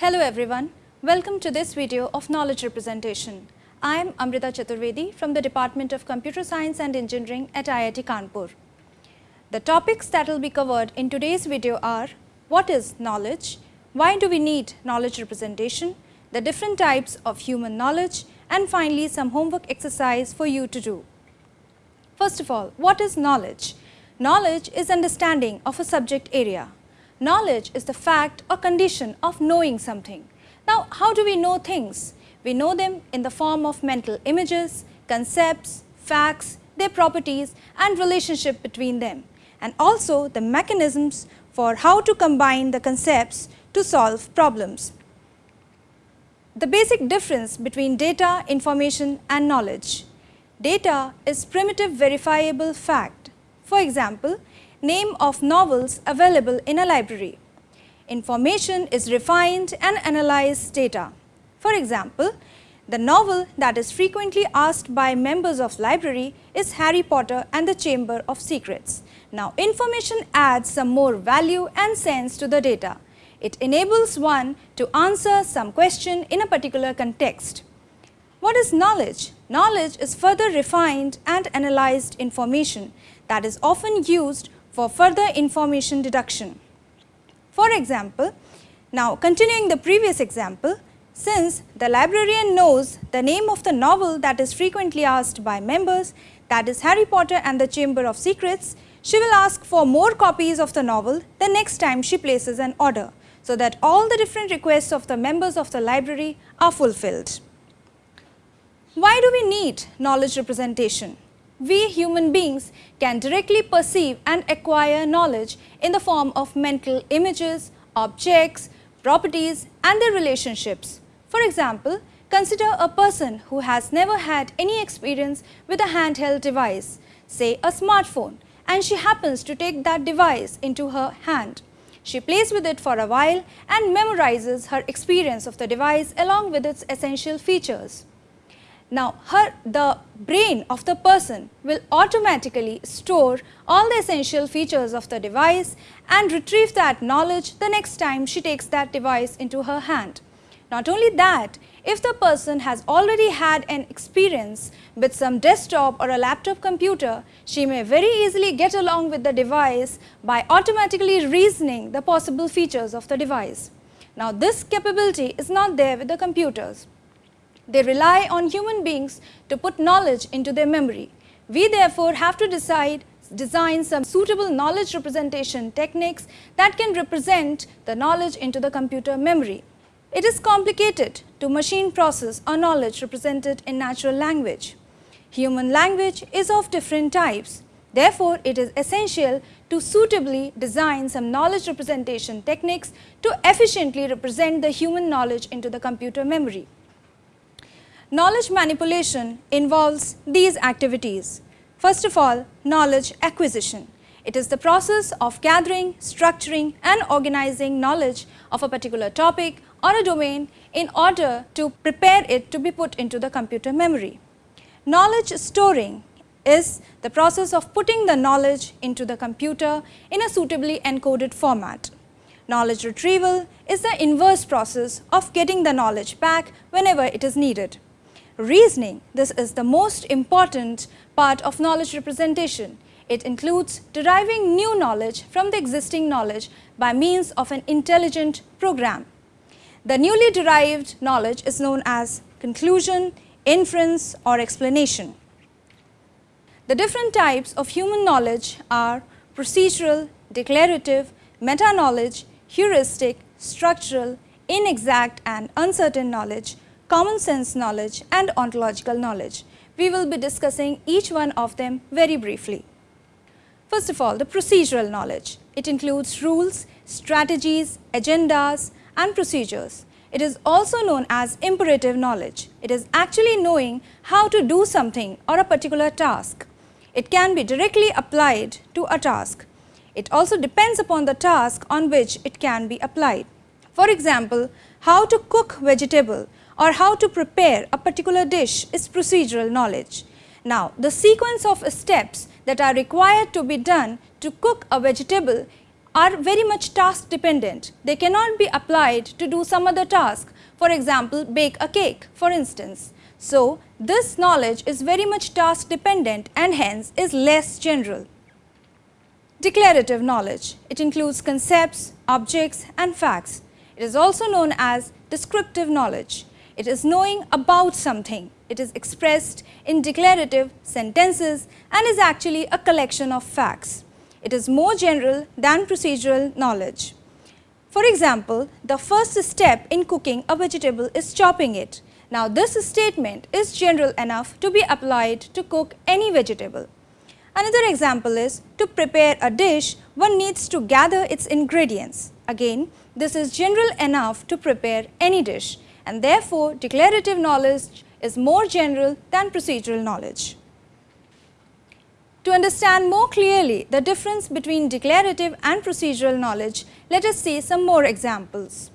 Hello everyone, welcome to this video of knowledge representation. I am Amrita Chaturvedi from the Department of Computer Science and Engineering at IIT Kanpur. The topics that will be covered in today's video are what is knowledge, why do we need knowledge representation, the different types of human knowledge and finally some homework exercise for you to do. First of all, what is knowledge? Knowledge is understanding of a subject area. Knowledge is the fact or condition of knowing something. Now, how do we know things? We know them in the form of mental images, concepts, facts, their properties and relationship between them and also the mechanisms for how to combine the concepts to solve problems. The basic difference between data, information and knowledge. Data is primitive verifiable fact. For example, name of novels available in a library. Information is refined and analyzed data. For example, the novel that is frequently asked by members of library is Harry Potter and the Chamber of Secrets. Now, information adds some more value and sense to the data. It enables one to answer some question in a particular context. What is knowledge? Knowledge is further refined and analyzed information that is often used for further information deduction. For example, now continuing the previous example, since the librarian knows the name of the novel that is frequently asked by members, that is Harry Potter and the Chamber of Secrets, she will ask for more copies of the novel the next time she places an order, so that all the different requests of the members of the library are fulfilled. Why do we need knowledge representation? We human beings can directly perceive and acquire knowledge in the form of mental images, objects, properties and their relationships. For example, consider a person who has never had any experience with a handheld device, say a smartphone, and she happens to take that device into her hand. She plays with it for a while and memorizes her experience of the device along with its essential features. Now, her, the brain of the person will automatically store all the essential features of the device and retrieve that knowledge the next time she takes that device into her hand. Not only that, if the person has already had an experience with some desktop or a laptop computer, she may very easily get along with the device by automatically reasoning the possible features of the device. Now, this capability is not there with the computers. They rely on human beings to put knowledge into their memory. We therefore have to decide design some suitable knowledge representation techniques that can represent the knowledge into the computer memory. It is complicated to machine process a knowledge represented in natural language. Human language is of different types. Therefore, it is essential to suitably design some knowledge representation techniques to efficiently represent the human knowledge into the computer memory. Knowledge manipulation involves these activities. First of all, knowledge acquisition. It is the process of gathering, structuring and organizing knowledge of a particular topic or a domain in order to prepare it to be put into the computer memory. Knowledge storing is the process of putting the knowledge into the computer in a suitably encoded format. Knowledge retrieval is the inverse process of getting the knowledge back whenever it is needed reasoning. This is the most important part of knowledge representation. It includes deriving new knowledge from the existing knowledge by means of an intelligent program. The newly derived knowledge is known as conclusion, inference or explanation. The different types of human knowledge are procedural, declarative, meta-knowledge, heuristic, structural, inexact and uncertain knowledge, common sense knowledge and ontological knowledge. We will be discussing each one of them very briefly. First of all, the procedural knowledge. It includes rules, strategies, agendas and procedures. It is also known as imperative knowledge. It is actually knowing how to do something or a particular task. It can be directly applied to a task. It also depends upon the task on which it can be applied. For example, how to cook vegetable or how to prepare a particular dish is procedural knowledge. Now, the sequence of steps that are required to be done to cook a vegetable are very much task dependent. They cannot be applied to do some other task, for example, bake a cake for instance. So, this knowledge is very much task dependent and hence is less general. Declarative knowledge. It includes concepts, objects and facts. It is also known as descriptive knowledge. It is knowing about something. It is expressed in declarative sentences and is actually a collection of facts. It is more general than procedural knowledge. For example, the first step in cooking a vegetable is chopping it. Now, this statement is general enough to be applied to cook any vegetable. Another example is to prepare a dish, one needs to gather its ingredients. Again, this is general enough to prepare any dish and therefore, declarative knowledge is more general than procedural knowledge. To understand more clearly the difference between declarative and procedural knowledge, let us see some more examples.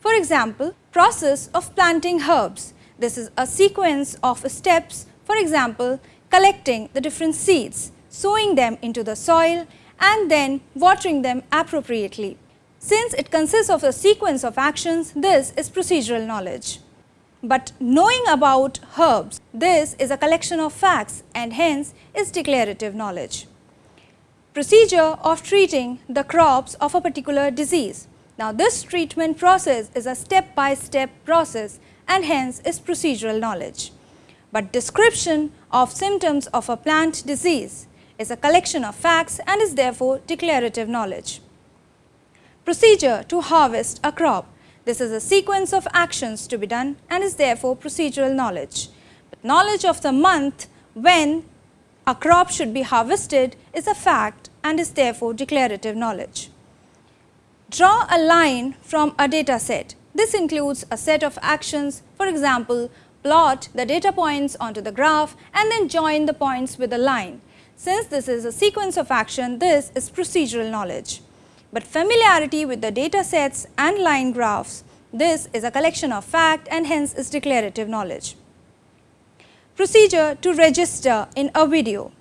For example, process of planting herbs. This is a sequence of steps, for example, collecting the different seeds, sowing them into the soil and then watering them appropriately. Since it consists of a sequence of actions, this is procedural knowledge. But knowing about herbs, this is a collection of facts and hence is declarative knowledge. Procedure of treating the crops of a particular disease. Now, this treatment process is a step-by-step -step process and hence is procedural knowledge. But description of symptoms of a plant disease is a collection of facts and is therefore declarative knowledge. Procedure to harvest a crop this is a sequence of actions to be done and is therefore procedural knowledge. But knowledge of the month when a crop should be harvested is a fact and is therefore declarative knowledge. Draw a line from a data set. This includes a set of actions, for example, plot the data points onto the graph and then join the points with a line. Since this is a sequence of action, this is procedural knowledge but familiarity with the data sets and line graphs, this is a collection of fact and hence is declarative knowledge. Procedure to register in a video.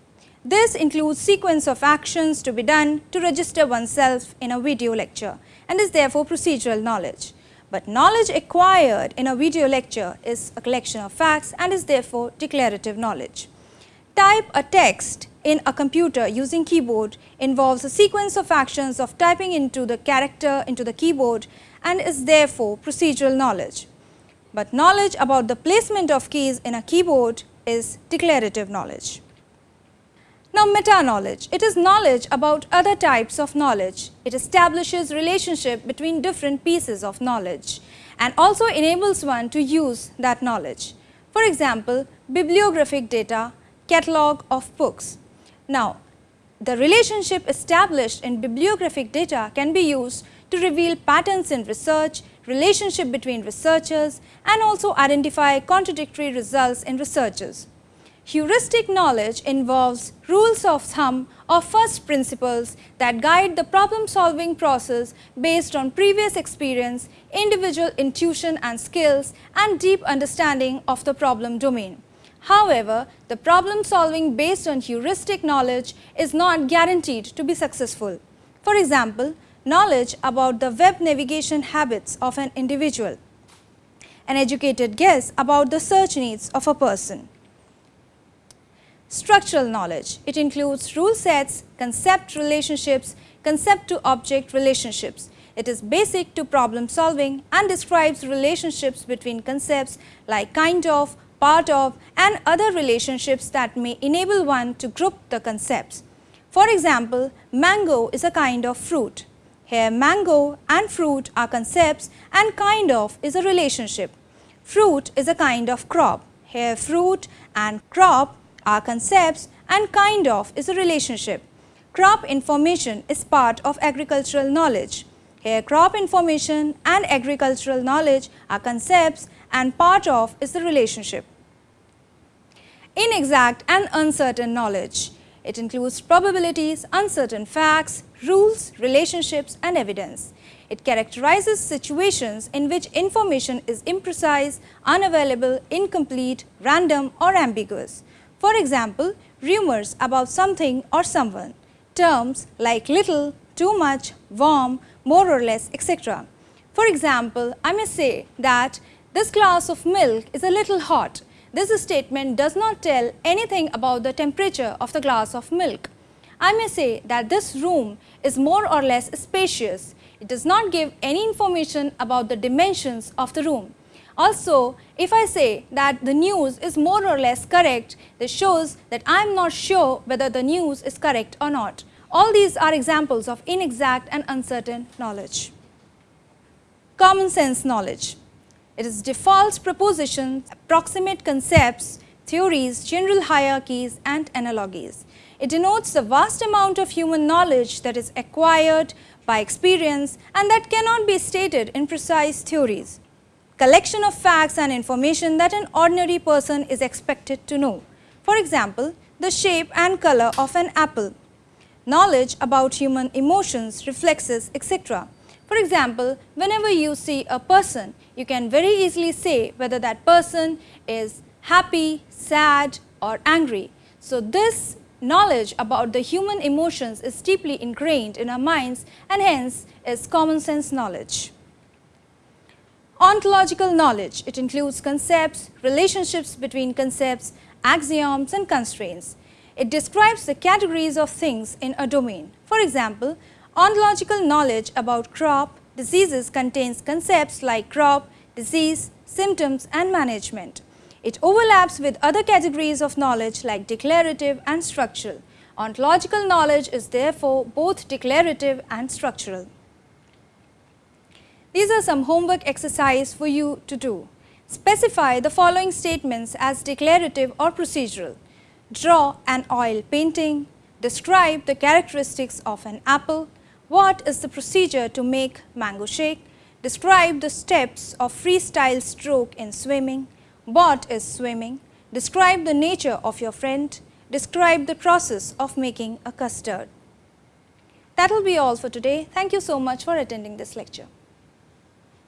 This includes sequence of actions to be done to register oneself in a video lecture and is therefore procedural knowledge. But knowledge acquired in a video lecture is a collection of facts and is therefore declarative knowledge. Type a text in a computer using keyboard involves a sequence of actions of typing into the character into the keyboard and is therefore procedural knowledge. But knowledge about the placement of keys in a keyboard is declarative knowledge. Now, meta-knowledge, it is knowledge about other types of knowledge. It establishes relationship between different pieces of knowledge and also enables one to use that knowledge. For example, bibliographic data, catalog of books. Now, the relationship established in bibliographic data can be used to reveal patterns in research, relationship between researchers and also identify contradictory results in researchers. Heuristic knowledge involves rules of thumb or first principles that guide the problem solving process based on previous experience, individual intuition and skills and deep understanding of the problem domain. However, the problem solving based on heuristic knowledge is not guaranteed to be successful. For example, knowledge about the web navigation habits of an individual, an educated guess about the search needs of a person. Structural knowledge, it includes rule sets, concept relationships, concept to object relationships. It is basic to problem solving and describes relationships between concepts like kind of, part of and other relationships that may enable one to group the concepts. For example, mango is a kind of fruit. Here mango and fruit are concepts and kind of is a relationship. Fruit is a kind of crop. Here fruit and crop are concepts and kind of is a relationship. Crop information is part of agricultural knowledge. Here crop information and agricultural knowledge are concepts and part of is the relationship. Inexact and uncertain knowledge. It includes probabilities, uncertain facts, rules, relationships and evidence. It characterizes situations in which information is imprecise, unavailable, incomplete, random or ambiguous. For example, rumors about something or someone. Terms like little, too much, warm, more or less, etc. For example, I may say that this glass of milk is a little hot. This statement does not tell anything about the temperature of the glass of milk. I may say that this room is more or less spacious. It does not give any information about the dimensions of the room. Also, if I say that the news is more or less correct, this shows that I am not sure whether the news is correct or not. All these are examples of inexact and uncertain knowledge. Common sense knowledge. It is default propositions, approximate concepts, theories, general hierarchies and analogies. It denotes the vast amount of human knowledge that is acquired by experience and that cannot be stated in precise theories. Collection of facts and information that an ordinary person is expected to know. For example, the shape and color of an apple. Knowledge about human emotions, reflexes, etc. For example, whenever you see a person, you can very easily say whether that person is happy, sad or angry. So, this knowledge about the human emotions is deeply ingrained in our minds and hence is common sense knowledge. Ontological knowledge, it includes concepts, relationships between concepts, axioms and constraints. It describes the categories of things in a domain. For example, Ontological knowledge about crop diseases contains concepts like crop, disease, symptoms and management. It overlaps with other categories of knowledge like declarative and structural. Ontological knowledge is therefore both declarative and structural. These are some homework exercise for you to do. Specify the following statements as declarative or procedural. Draw an oil painting. Describe the characteristics of an apple. What is the procedure to make mango shake? Describe the steps of freestyle stroke in swimming. What is swimming? Describe the nature of your friend. Describe the process of making a custard. That will be all for today. Thank you so much for attending this lecture.